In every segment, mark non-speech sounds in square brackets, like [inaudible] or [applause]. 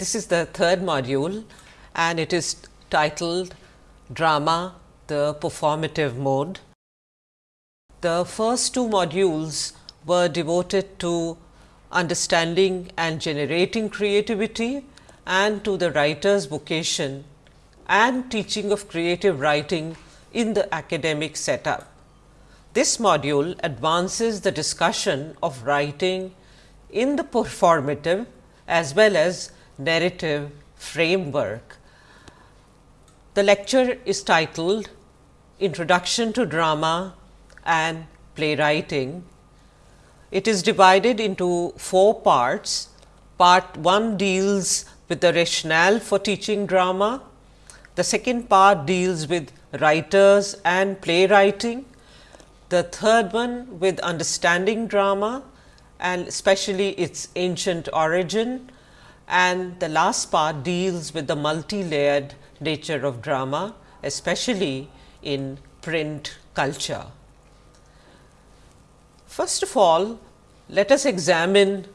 This is the third module and it is titled Drama, the performative mode. The first two modules were devoted to understanding and generating creativity and to the writer's vocation and teaching of creative writing in the academic setup. This module advances the discussion of writing in the performative as well as narrative framework. The lecture is titled Introduction to Drama and Playwriting. It is divided into four parts. Part 1 deals with the rationale for teaching drama. The second part deals with writers and playwriting the third one with understanding drama and especially its ancient origin and the last part deals with the multi-layered nature of drama especially in print culture. First of all, let us examine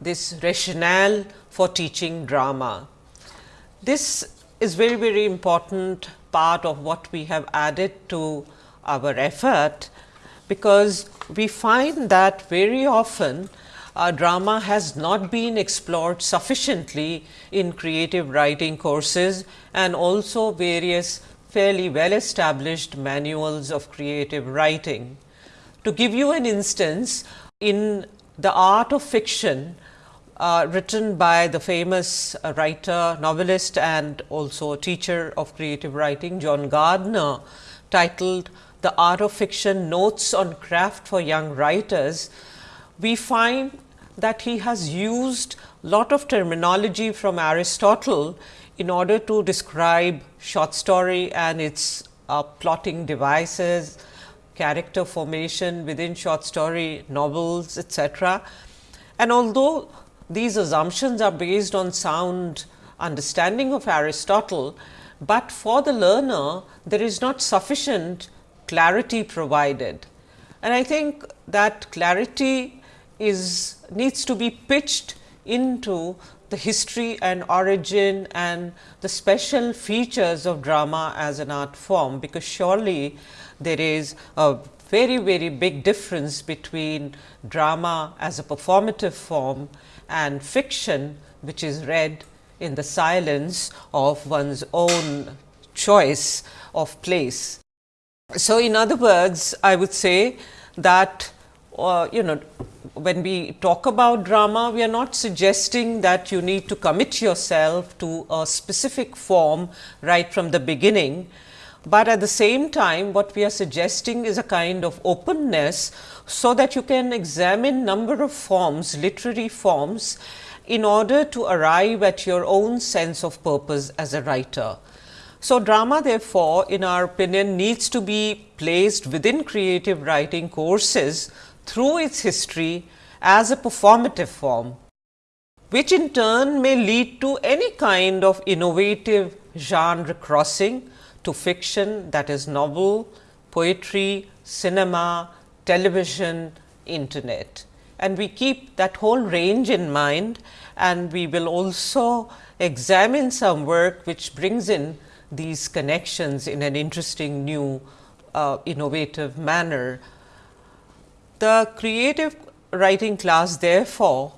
this rationale for teaching drama. This is very very important part of what we have added to our effort because we find that very often uh, drama has not been explored sufficiently in creative writing courses and also various fairly well established manuals of creative writing. To give you an instance, in the art of fiction uh, written by the famous uh, writer, novelist and also teacher of creative writing John Gardner titled the art of fiction notes on craft for young writers, we find that he has used lot of terminology from Aristotle in order to describe short story and its uh, plotting devices, character formation within short story novels etc. And although these assumptions are based on sound understanding of Aristotle, but for the learner there is not sufficient clarity provided. And I think that clarity is needs to be pitched into the history and origin and the special features of drama as an art form, because surely there is a very very big difference between drama as a performative form and fiction which is read in the silence of one's own choice of place. So, in other words, I would say that uh, you know when we talk about drama, we are not suggesting that you need to commit yourself to a specific form right from the beginning, but at the same time what we are suggesting is a kind of openness, so that you can examine number of forms, literary forms in order to arrive at your own sense of purpose as a writer. So, drama therefore, in our opinion needs to be placed within creative writing courses through its history as a performative form, which in turn may lead to any kind of innovative genre crossing to fiction that is novel, poetry, cinema, television, internet. And we keep that whole range in mind and we will also examine some work which brings in these connections in an interesting new uh, innovative manner. The creative writing class therefore,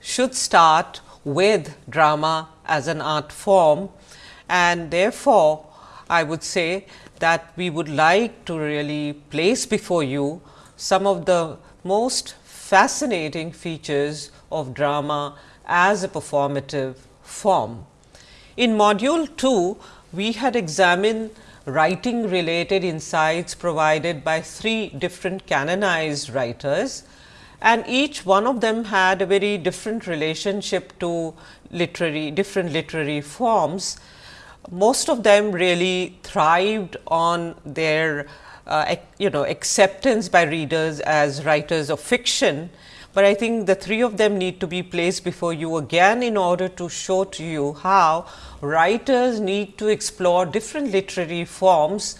should start with drama as an art form and therefore, I would say that we would like to really place before you some of the most fascinating features of drama as a performative form. In module 2, we had examined writing related insights provided by three different canonized writers and each one of them had a very different relationship to literary different literary forms. Most of them really thrived on their uh, you know acceptance by readers as writers of fiction but I think the three of them need to be placed before you again in order to show to you how writers need to explore different literary forms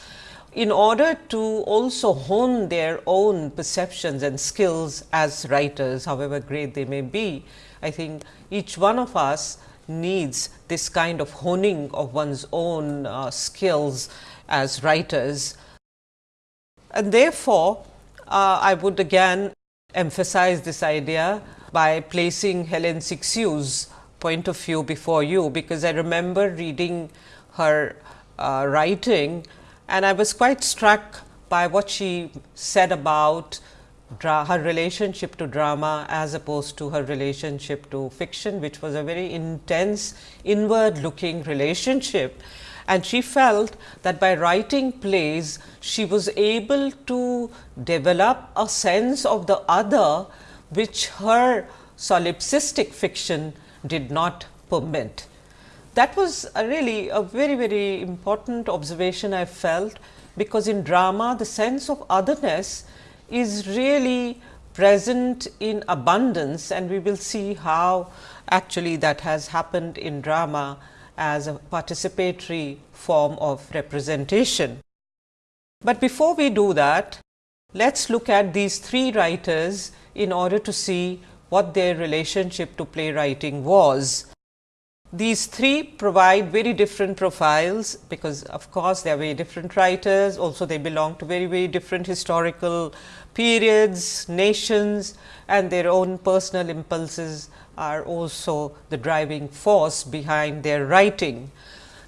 in order to also hone their own perceptions and skills as writers however great they may be. I think each one of us needs this kind of honing of one's own uh, skills as writers. And therefore, uh, I would again emphasize this idea by placing Helen Cixous's point of view before you, because I remember reading her uh, writing and I was quite struck by what she said about her relationship to drama as opposed to her relationship to fiction, which was a very intense inward looking relationship. And she felt that by writing plays, she was able to develop a sense of the other, which her solipsistic fiction did not permit. That was a really a very, very important observation I felt, because in drama the sense of otherness is really present in abundance and we will see how actually that has happened in drama as a participatory form of representation. But before we do that, let us look at these three writers in order to see what their relationship to playwriting was. These three provide very different profiles, because of course, they are very different writers, also they belong to very, very different historical periods, nations and their own personal impulses are also the driving force behind their writing.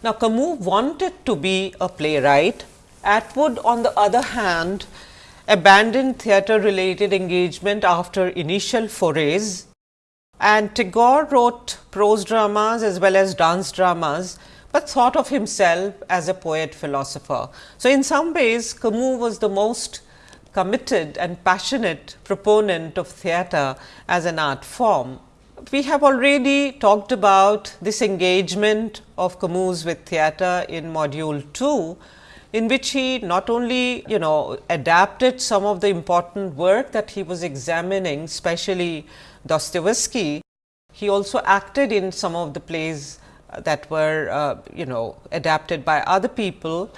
Now, Camus wanted to be a playwright. Atwood on the other hand abandoned theatre related engagement after initial forays and Tagore wrote prose dramas as well as dance dramas, but thought of himself as a poet philosopher. So, in some ways Camus was the most committed and passionate proponent of theatre as an art form. We have already talked about this engagement of Camus with theatre in module 2, in which he not only you know adapted some of the important work that he was examining, especially Dostoevsky, he also acted in some of the plays that were uh, you know adapted by other people.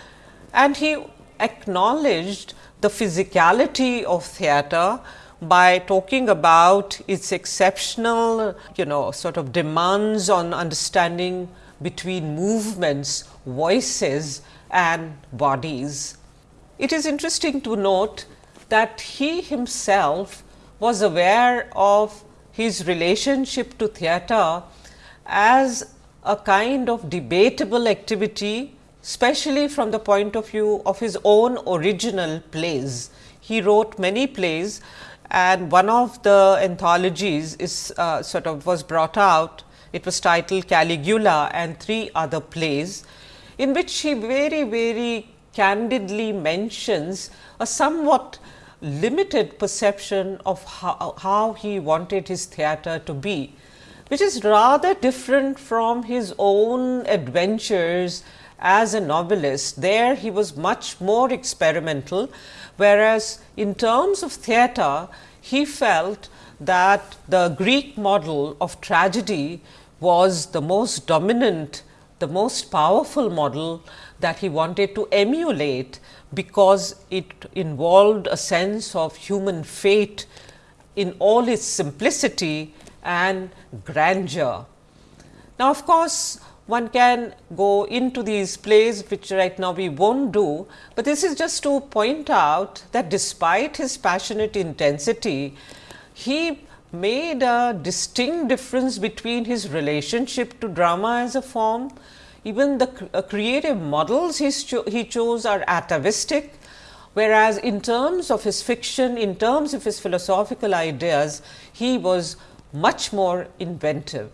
And he acknowledged the physicality of theatre by talking about its exceptional you know sort of demands on understanding between movements, voices and bodies. It is interesting to note that he himself was aware of his relationship to theatre as a kind of debatable activity, especially from the point of view of his own original plays. He wrote many plays and one of the anthologies is uh, sort of was brought out. It was titled Caligula and three other plays, in which he very, very candidly mentions a somewhat limited perception of how, how he wanted his theatre to be, which is rather different from his own adventures as a novelist. There he was much more experimental, whereas in terms of theatre, he felt that the Greek model of tragedy was the most dominant, the most powerful model that he wanted to emulate because it involved a sense of human fate in all its simplicity and grandeur. Now, of course, one can go into these plays which right now we not do, but this is just to point out that despite his passionate intensity, he made a distinct difference between his relationship to drama as a form even the uh, creative models he, cho he chose are atavistic, whereas in terms of his fiction, in terms of his philosophical ideas, he was much more inventive.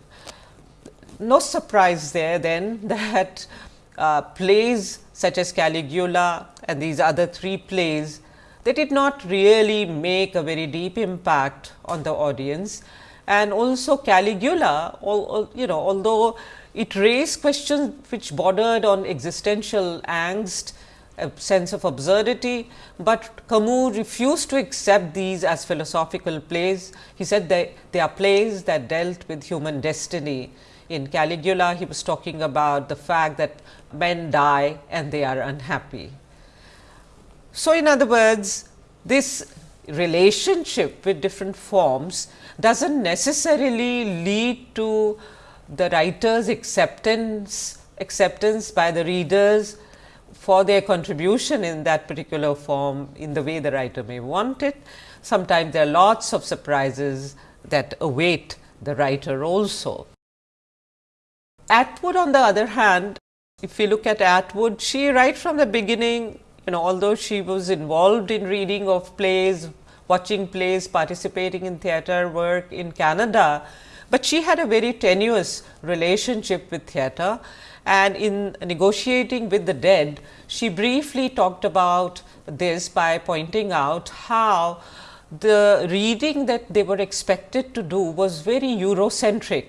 No surprise there then [laughs] that uh, plays such as Caligula and these other three plays, they did not really make a very deep impact on the audience. And also Caligula, all, you know, although it raised questions which bordered on existential angst, a sense of absurdity, but Camus refused to accept these as philosophical plays. He said they, they are plays that dealt with human destiny. In Caligula, he was talking about the fact that men die and they are unhappy. So, in other words, this relationship with different forms does not necessarily lead to the writer's acceptance acceptance by the readers for their contribution in that particular form in the way the writer may want it. Sometimes there are lots of surprises that await the writer also. Atwood on the other hand, if we look at Atwood, she right from the beginning, you know, although she was involved in reading of plays, watching plays, participating in theatre work in Canada, but she had a very tenuous relationship with theatre and in negotiating with the dead, she briefly talked about this by pointing out how the reading that they were expected to do was very Eurocentric.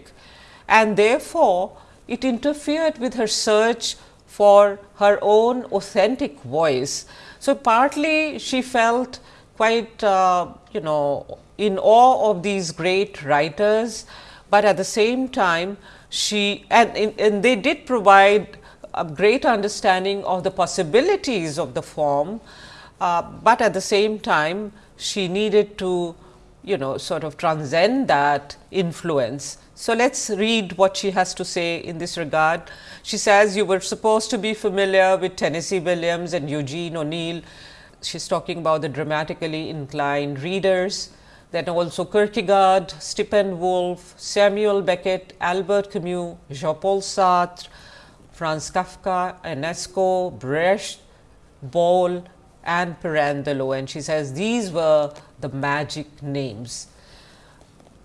And therefore, it interfered with her search for her own authentic voice. So, partly she felt quite uh, you know in awe of these great writers, but at the same time she and, and they did provide a great understanding of the possibilities of the form, uh, but at the same time she needed to you know sort of transcend that influence. So, let us read what she has to say in this regard. She says, you were supposed to be familiar with Tennessee Williams and Eugene O'Neill. She is talking about the dramatically inclined readers then also Kierkegaard, Steppenwolf, Samuel Beckett, Albert Camus, Jean-Paul Sartre, Franz Kafka, Ionesco, Brecht, Bolle and Pirandello and she says these were the magic names.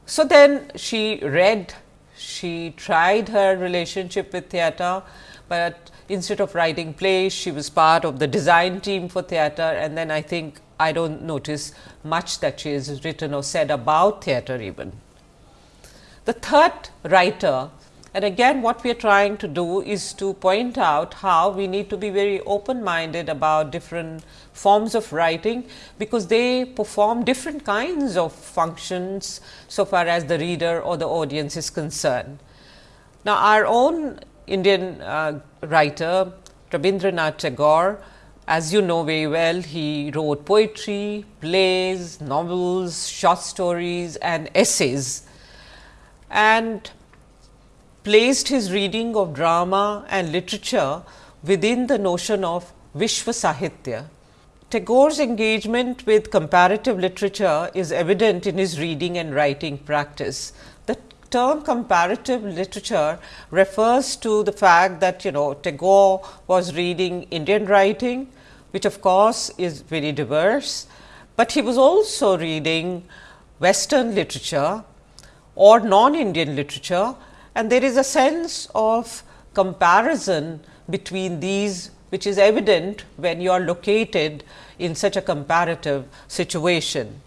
So, then she read, she tried her relationship with theatre, but instead of writing plays, she was part of the design team for theatre and then I think I do not notice much that she has written or said about theatre even. The third writer and again what we are trying to do is to point out how we need to be very open minded about different forms of writing, because they perform different kinds of functions so far as the reader or the audience is concerned. Now, our own Indian uh, writer Rabindranath Tagore as you know very well, he wrote poetry, plays, novels, short stories and essays and placed his reading of drama and literature within the notion of Vishwa Sahitya. Tagore's engagement with comparative literature is evident in his reading and writing practice. The term comparative literature refers to the fact that you know Tagore was reading Indian writing, which of course is very diverse, but he was also reading western literature or non-Indian literature and there is a sense of comparison between these which is evident when you are located in such a comparative situation.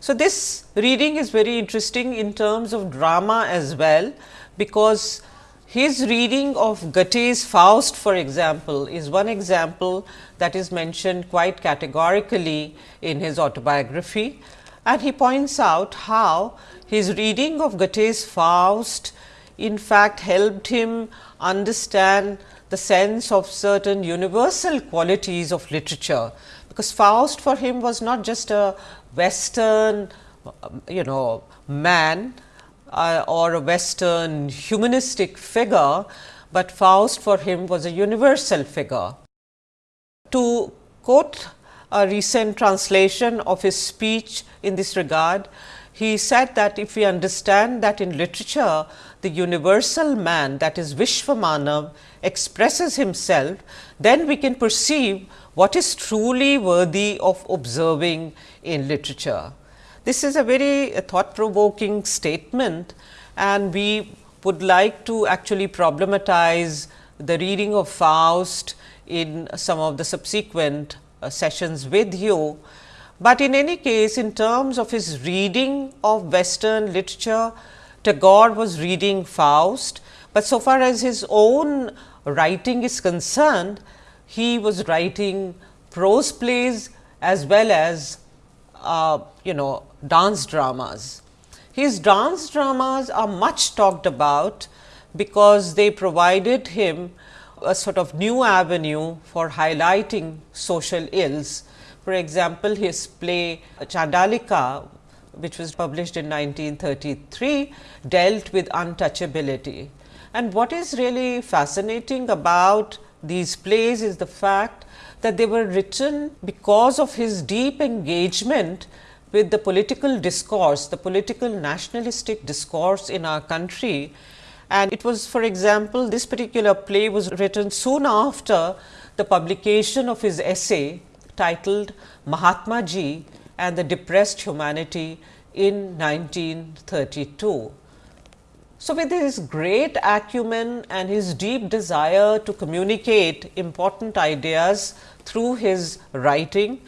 So, this reading is very interesting in terms of drama as well, because his reading of Goethe's Faust for example, is one example that is mentioned quite categorically in his autobiography. And he points out how his reading of Goethe's Faust in fact helped him understand the sense of certain universal qualities of literature, because Faust for him was not just a western you know man, uh, or a western humanistic figure, but Faust for him was a universal figure. To quote a recent translation of his speech in this regard, he said that if we understand that in literature the universal man that is Vishwamanav expresses himself, then we can perceive what is truly worthy of observing in literature. This is a very thought provoking statement and we would like to actually problematize the reading of Faust in some of the subsequent uh, sessions with you. But in any case, in terms of his reading of western literature, Tagore was reading Faust, but so far as his own writing is concerned, he was writing prose plays as well as uh, you know dance dramas. His dance dramas are much talked about because they provided him a sort of new avenue for highlighting social ills. For example, his play Chandalika which was published in 1933 dealt with untouchability. And what is really fascinating about these plays is the fact that they were written because of his deep engagement with the political discourse, the political nationalistic discourse in our country. And it was for example, this particular play was written soon after the publication of his essay titled Mahatma Ji and the Depressed Humanity in 1932. So, with his great acumen and his deep desire to communicate important ideas through his writing,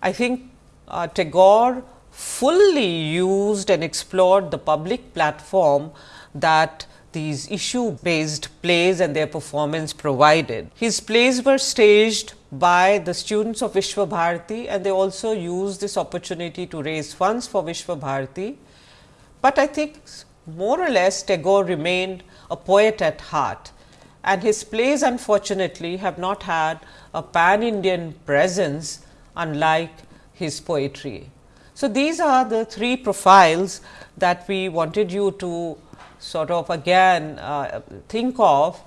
I think uh, Tagore fully used and explored the public platform that these issue based plays and their performance provided. His plays were staged by the students of Vishwa Bharati and they also used this opportunity to raise funds for Vishwa Bharati. But I think more or less Tagore remained a poet at heart and his plays unfortunately have not had a pan Indian presence unlike his poetry. So, these are the three profiles that we wanted you to sort of again uh, think of,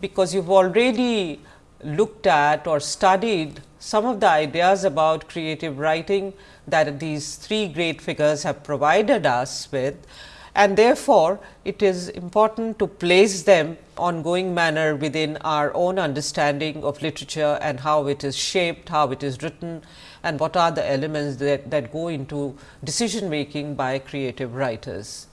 because you have already looked at or studied some of the ideas about creative writing that these three great figures have provided us with and therefore, it is important to place them ongoing manner within our own understanding of literature and how it is shaped, how it is written and what are the elements that, that go into decision making by creative writers.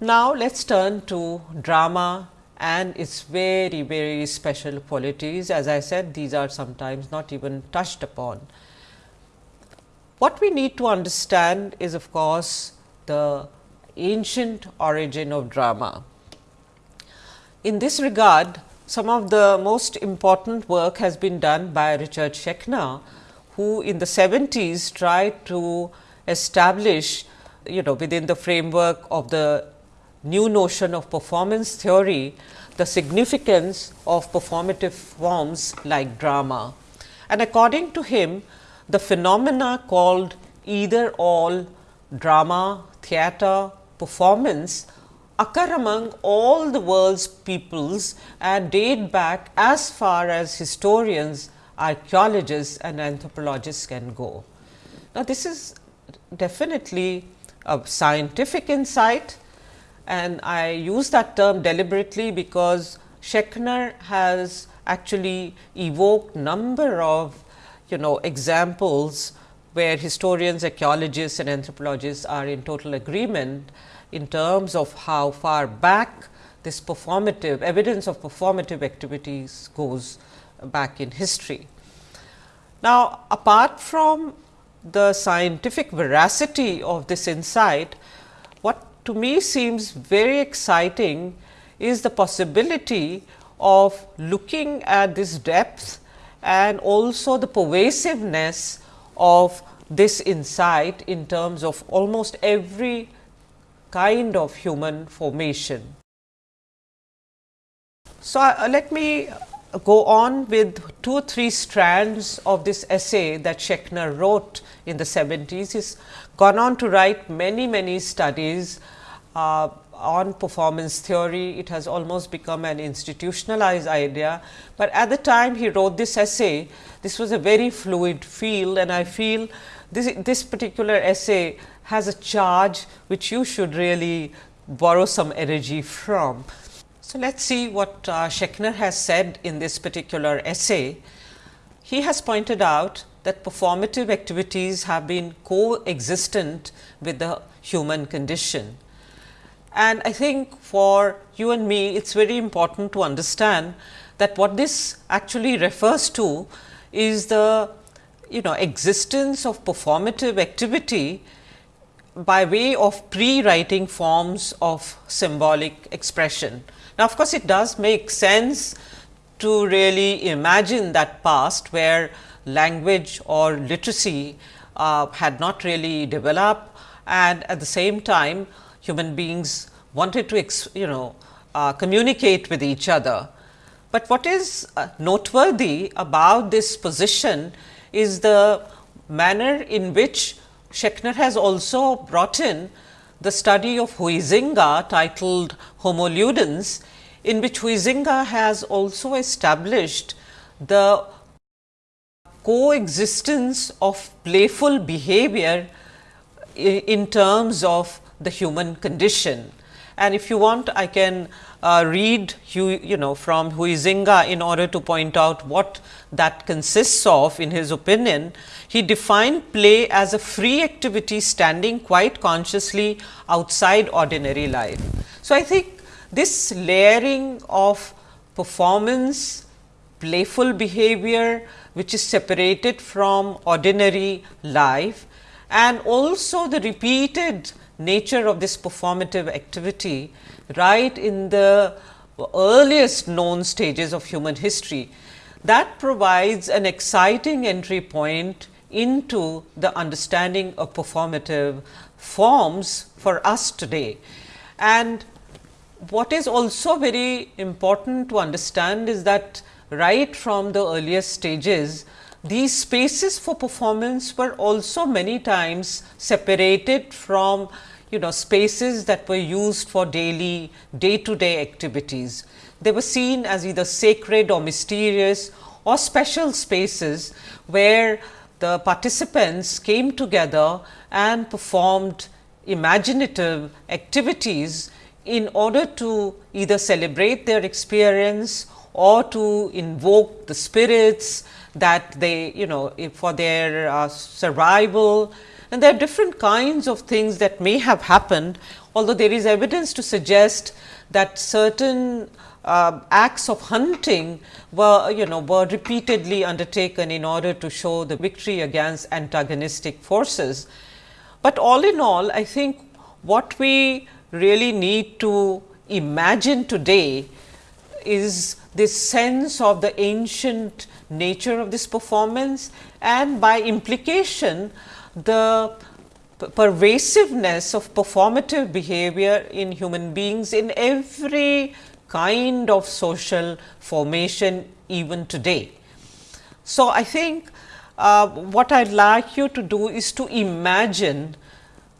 Now, let us turn to drama and its very very special qualities. As I said these are sometimes not even touched upon. What we need to understand is of course, the ancient origin of drama. In this regard, some of the most important work has been done by Richard Schechner, who in the 70s tried to establish you know within the framework of the new notion of performance theory, the significance of performative forms like drama. And according to him, the phenomena called either all drama, theatre, performance occur among all the world's peoples and date back as far as historians, archaeologists and anthropologists can go. Now, this is definitely a scientific insight and I use that term deliberately because Schechner has actually evoked number of you know examples where historians, archaeologists and anthropologists are in total agreement in terms of how far back this performative evidence of performative activities goes back in history. Now, apart from the scientific veracity of this insight, what to me seems very exciting is the possibility of looking at this depth and also the pervasiveness of this insight in terms of almost every kind of human formation. So, uh, let me go on with two or three strands of this essay that Schechner wrote in the 70s. He's gone on to write many, many studies uh, on performance theory. It has almost become an institutionalized idea, but at the time he wrote this essay, this was a very fluid field and I feel this, this particular essay has a charge which you should really borrow some energy from. So, let us see what uh, Schechner has said in this particular essay. He has pointed out that performative activities have been coexistent with the human condition. And I think for you and me, it is very important to understand that what this actually refers to is the you know existence of performative activity by way of pre-writing forms of symbolic expression. Now, of course, it does make sense to really imagine that past where language or literacy uh, had not really developed and at the same time human beings wanted to you know uh, communicate with each other. But what is uh, noteworthy about this position is the manner in which Schechner has also brought in the study of Huizinga titled Homo Ludens, in which Huizinga has also established the coexistence of playful behavior in terms of the human condition. And if you want, I can uh, read you, you know from Huizinga in order to point out what that consists of in his opinion. He defined play as a free activity standing quite consciously outside ordinary life. So, I think this layering of performance, playful behavior which is separated from ordinary life and also the repeated nature of this performative activity right in the earliest known stages of human history. That provides an exciting entry point into the understanding of performative forms for us today. And what is also very important to understand is that right from the earliest stages, these spaces for performance were also many times separated from you know spaces that were used for daily day to day activities. They were seen as either sacred or mysterious or special spaces where the participants came together and performed imaginative activities in order to either celebrate their experience or to invoke the spirits that they you know for their uh, survival and there are different kinds of things that may have happened, although there is evidence to suggest that certain uh, acts of hunting were you know were repeatedly undertaken in order to show the victory against antagonistic forces. But all in all I think what we really need to imagine today is this sense of the ancient nature of this performance and by implication the pervasiveness of performative behavior in human beings in every kind of social formation even today. So, I think uh, what I would like you to do is to imagine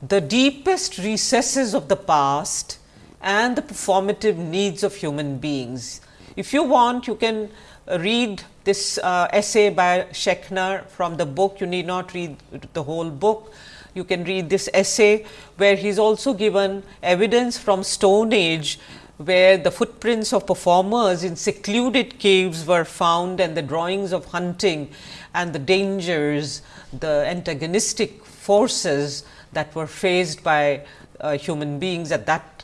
the deepest recesses of the past and the performative needs of human beings. If you want, you can read this uh, essay by Schechner from the book. You need not read the whole book. You can read this essay where he is also given evidence from stone age where the footprints of performers in secluded caves were found and the drawings of hunting and the dangers, the antagonistic forces that were faced by uh, human beings at that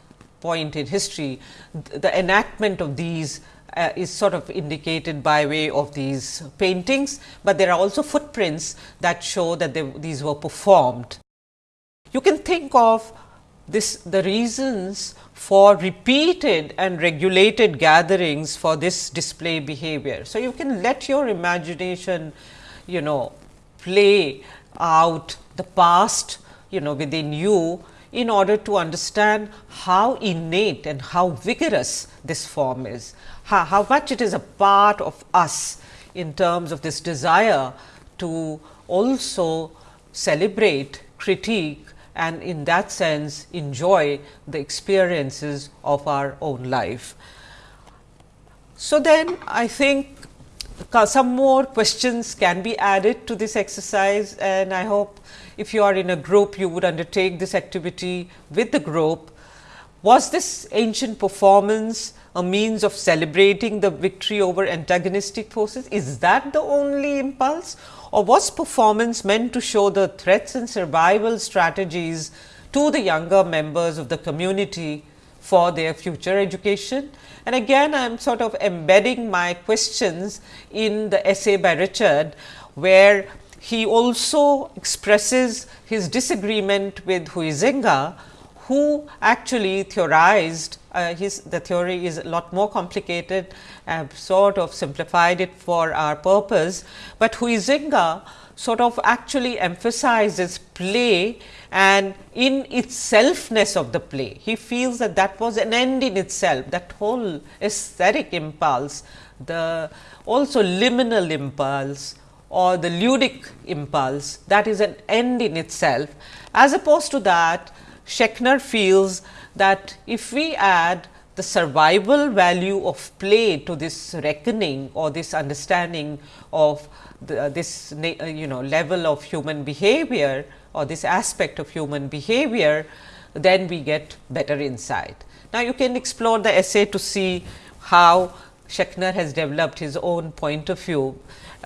point in history. The enactment of these uh, is sort of indicated by way of these paintings, but there are also footprints that show that they, these were performed. You can think of this the reasons for repeated and regulated gatherings for this display behavior. So, you can let your imagination you know play out the past you know within you in order to understand how innate and how vigorous this form is how, how much it is a part of us in terms of this desire to also celebrate, critique and in that sense enjoy the experiences of our own life. So, then I think some more questions can be added to this exercise and I hope if you are in a group you would undertake this activity with the group. Was this ancient performance a means of celebrating the victory over antagonistic forces? Is that the only impulse or was performance meant to show the threats and survival strategies to the younger members of the community for their future education? And again I am sort of embedding my questions in the essay by Richard, where he also expresses his disagreement with Huizinga, who actually theorized uh, his the theory is a lot more complicated. I have sort of simplified it for our purpose, but Huizinga sort of actually emphasizes play and in its selfness of the play. He feels that that was an end in itself, that whole aesthetic impulse, the also liminal impulse or the ludic impulse that is an end in itself. As opposed to that Schechner feels that if we add the survival value of play to this reckoning or this understanding of the, uh, this uh, you know level of human behavior or this aspect of human behavior, then we get better insight. Now, you can explore the essay to see how Schechner has developed his own point of view,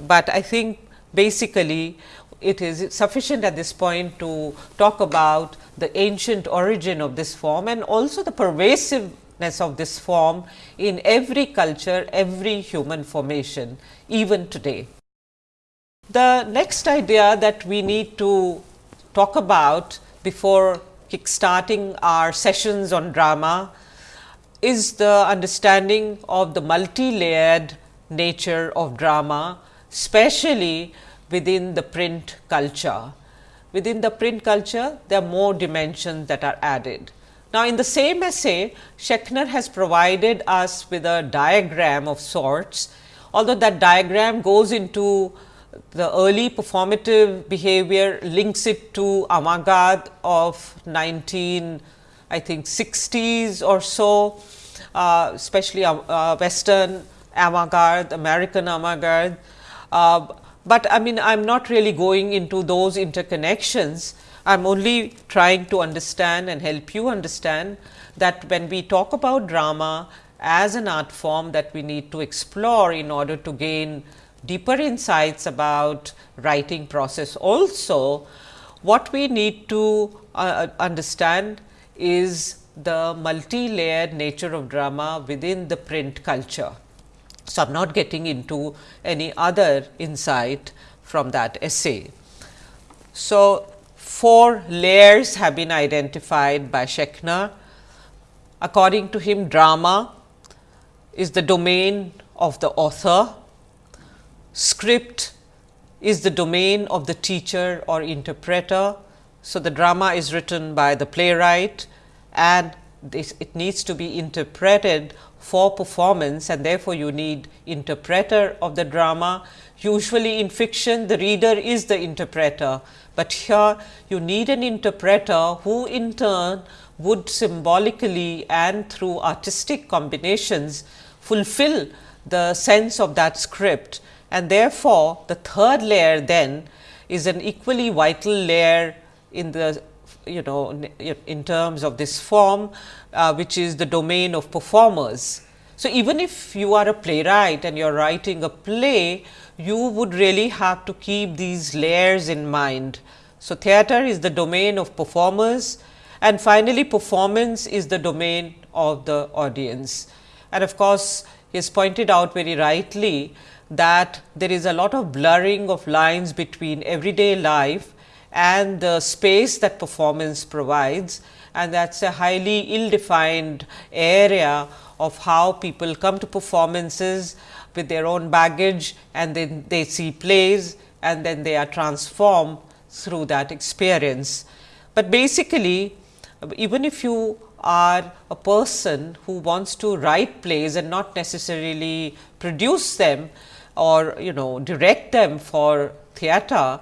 but I think basically it is sufficient at this point to talk about the ancient origin of this form and also the pervasiveness of this form in every culture, every human formation even today. The next idea that we need to talk about before kickstarting our sessions on drama is the understanding of the multi-layered nature of drama, especially within the print culture. Within the print culture, there are more dimensions that are added. Now, in the same essay, Schechner has provided us with a diagram of sorts, although that diagram goes into the early performative behavior links it to avant-garde of 19 I think 60s or so, uh, especially uh, uh, western avant-garde, American avant-garde. Uh, but I mean I am not really going into those interconnections. I am only trying to understand and help you understand that when we talk about drama as an art form that we need to explore in order to gain deeper insights about writing process also, what we need to uh, understand is the multi-layered nature of drama within the print culture. So, I am not getting into any other insight from that essay. So, four layers have been identified by Schechner. According to him, drama is the domain of the author, script is the domain of the teacher or interpreter. So, the drama is written by the playwright and this, it needs to be interpreted for performance and therefore, you need interpreter of the drama. Usually in fiction the reader is the interpreter, but here you need an interpreter who in turn would symbolically and through artistic combinations fulfill the sense of that script and therefore, the third layer then is an equally vital layer in the you know in terms of this form uh, which is the domain of performers. So, even if you are a playwright and you are writing a play, you would really have to keep these layers in mind. So, theater is the domain of performers and finally, performance is the domain of the audience. And of course, he has pointed out very rightly that there is a lot of blurring of lines between everyday life and the space that performance provides and that is a highly ill defined area of how people come to performances with their own baggage and then they see plays and then they are transformed through that experience. But basically even if you are a person who wants to write plays and not necessarily produce them, or you know direct them for theater,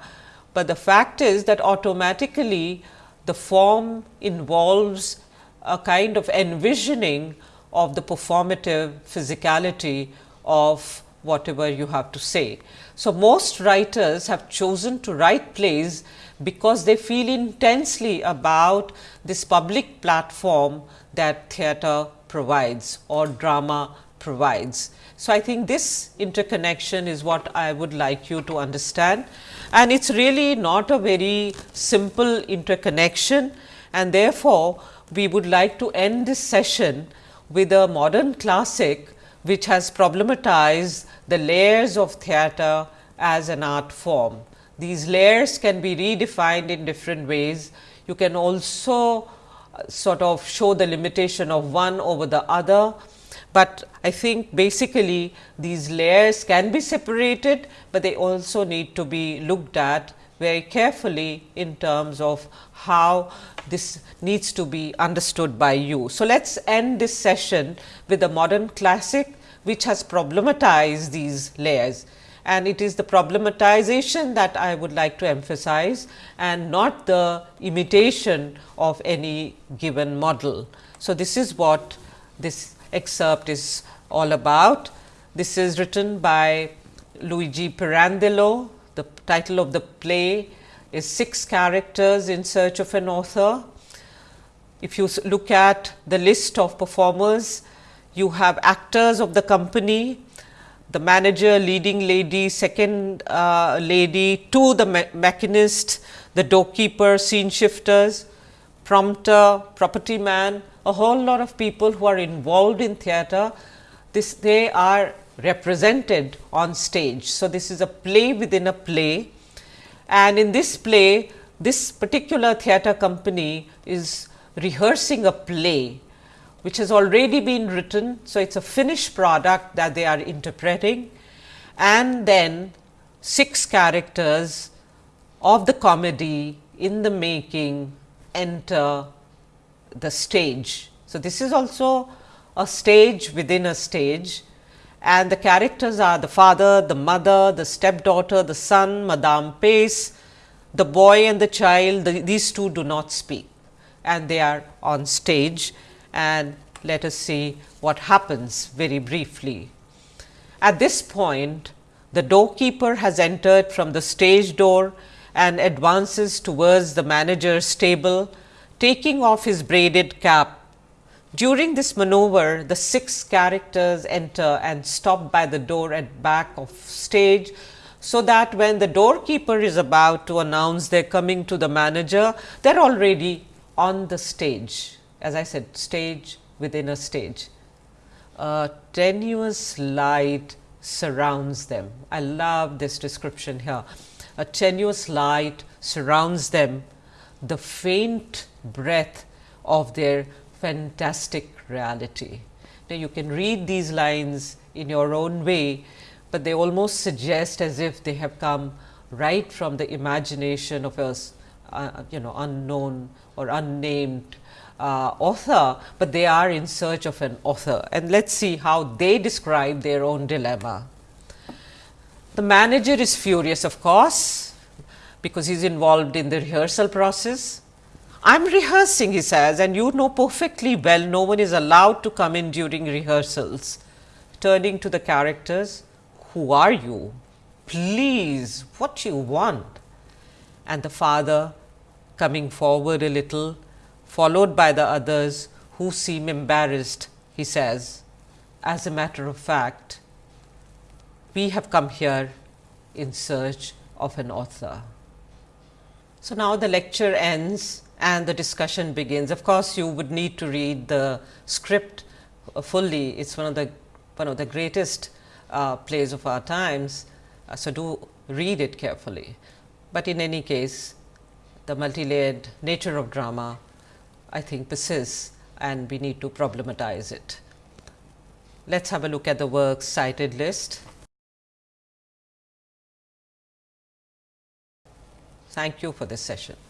but the fact is that automatically the form involves a kind of envisioning of the performative physicality of whatever you have to say. So, most writers have chosen to write plays because they feel intensely about this public platform that theatre provides or drama provides. So, I think this interconnection is what I would like you to understand and it is really not a very simple interconnection and therefore, we would like to end this session with a modern classic which has problematized the layers of theatre as an art form. These layers can be redefined in different ways. You can also uh, sort of show the limitation of one over the other but I think basically these layers can be separated, but they also need to be looked at very carefully in terms of how this needs to be understood by you. So, let us end this session with a modern classic which has problematized these layers and it is the problematization that I would like to emphasize and not the imitation of any given model. So, this is what this excerpt is all about. This is written by Luigi Pirandello. The title of the play is Six Characters in Search of an Author. If you look at the list of performers, you have actors of the company, the manager, leading lady, second uh, lady, two the me machinist, the doorkeeper, scene shifters, prompter, property man, a whole lot of people who are involved in theatre. This they are represented on stage. So, this is a play within a play and in this play this particular theatre company is rehearsing a play which has already been written. So, it is a finished product that they are interpreting and then 6 characters of the comedy in the making enter the stage. So, this is also a stage within a stage and the characters are the father, the mother, the stepdaughter, the son, Madame Pace, the boy and the child, the, these two do not speak and they are on stage and let us see what happens very briefly. At this point, the doorkeeper has entered from the stage door and advances towards the manager's table, taking off his braided cap. During this maneuver, the six characters enter and stop by the door at back of stage, so that when the doorkeeper is about to announce their coming to the manager, they are already on the stage. As I said, stage within a stage. A tenuous light surrounds them. I love this description here. A tenuous light surrounds them, the faint breath of their fantastic reality. Now, you can read these lines in your own way, but they almost suggest as if they have come right from the imagination of a uh, you know unknown or unnamed uh, author, but they are in search of an author and let us see how they describe their own dilemma. The manager is furious of course, because he is involved in the rehearsal process. I am rehearsing he says and you know perfectly well no one is allowed to come in during rehearsals. Turning to the characters, who are you? Please, what do you want? And the father coming forward a little followed by the others who seem embarrassed, he says, as a matter of fact, we have come here in search of an author. So, now the lecture ends and the discussion begins. Of course, you would need to read the script fully. It is one of the one of the greatest uh, plays of our times. Uh, so, do read it carefully. But in any case, the multi-layered nature of drama I think persists and we need to problematize it. Let us have a look at the works cited list. Thank you for this session.